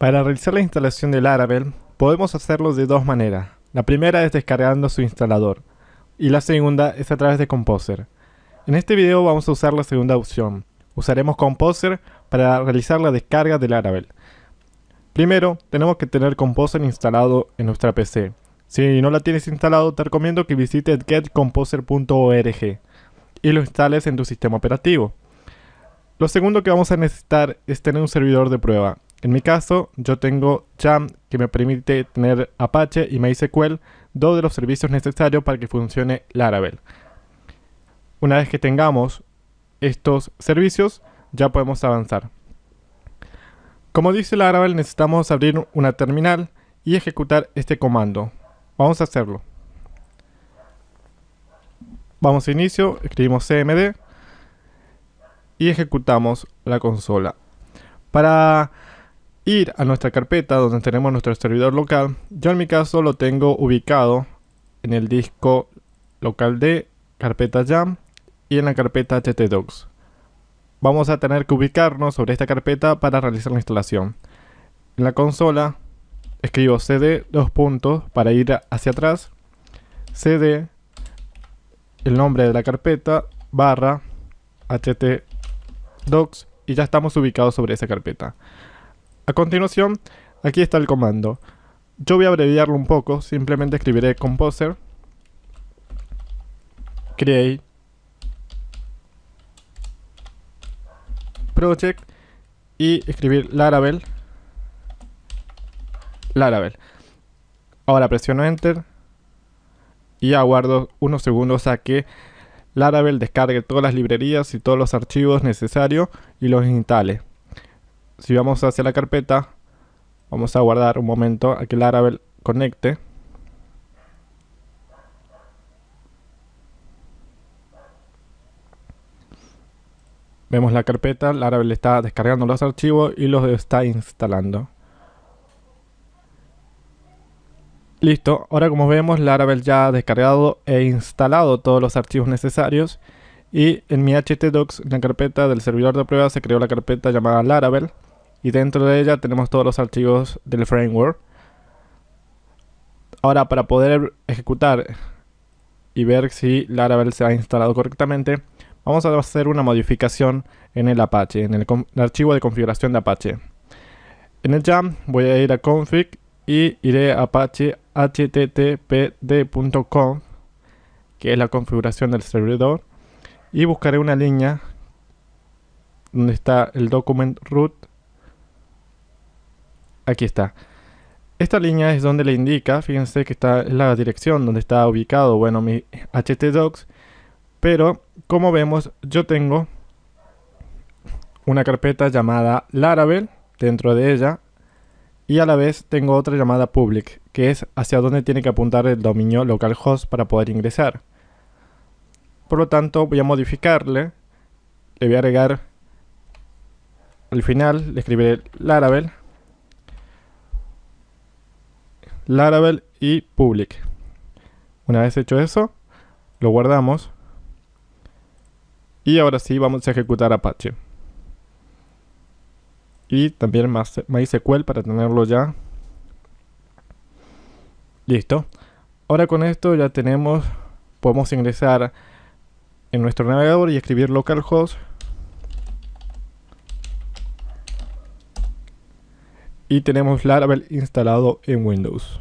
Para realizar la instalación de Laravel, podemos hacerlo de dos maneras. La primera es descargando su instalador, y la segunda es a través de Composer. En este video vamos a usar la segunda opción. Usaremos Composer para realizar la descarga de Laravel. Primero, tenemos que tener Composer instalado en nuestra PC. Si no la tienes instalado, te recomiendo que visites getcomposer.org y lo instales en tu sistema operativo. Lo segundo que vamos a necesitar es tener un servidor de prueba. En mi caso, yo tengo Jam que me permite tener Apache y MySQL, dos de los servicios necesarios para que funcione Laravel. Una vez que tengamos estos servicios, ya podemos avanzar. Como dice Laravel, necesitamos abrir una terminal y ejecutar este comando. Vamos a hacerlo. Vamos a inicio, escribimos cmd y ejecutamos la consola. Para ir a nuestra carpeta donde tenemos nuestro servidor local. Yo en mi caso lo tengo ubicado en el disco local de carpeta jam y en la carpeta htdocs. Vamos a tener que ubicarnos sobre esta carpeta para realizar la instalación. En la consola escribo cd dos puntos para ir hacia atrás, cd el nombre de la carpeta barra htdocs y ya estamos ubicados sobre esa carpeta. A continuación, aquí está el comando. Yo voy a abreviarlo un poco, simplemente escribiré composer create project y escribir laravel. Laravel. Ahora presiono enter y aguardo unos segundos a que laravel descargue todas las librerías y todos los archivos necesarios y los instale si vamos hacia la carpeta, vamos a guardar un momento a que Laravel conecte. Vemos la carpeta, Laravel está descargando los archivos y los está instalando. Listo, ahora como vemos Laravel ya ha descargado e instalado todos los archivos necesarios y en mi htdocs, en la carpeta del servidor de prueba, se creó la carpeta llamada Laravel y dentro de ella tenemos todos los archivos del framework. Ahora para poder ejecutar y ver si Laravel se ha instalado correctamente, vamos a hacer una modificación en el Apache, en el, archivo de configuración de Apache. En el jam voy a ir a config y iré a apache httpd.com que es la configuración del servidor y buscaré una línea donde está el document root Aquí está. Esta línea es donde le indica, fíjense que está la dirección donde está ubicado, bueno, mi htdocs. Pero, como vemos, yo tengo una carpeta llamada Laravel dentro de ella y a la vez tengo otra llamada public, que es hacia donde tiene que apuntar el dominio localhost para poder ingresar. Por lo tanto, voy a modificarle, le voy a agregar al final, le escribiré Laravel Laravel y public. Una vez hecho eso, lo guardamos. Y ahora sí vamos a ejecutar Apache. Y también MySQL para tenerlo ya. Listo. Ahora con esto ya tenemos, podemos ingresar en nuestro navegador y escribir localhost. Y tenemos Laravel instalado en Windows.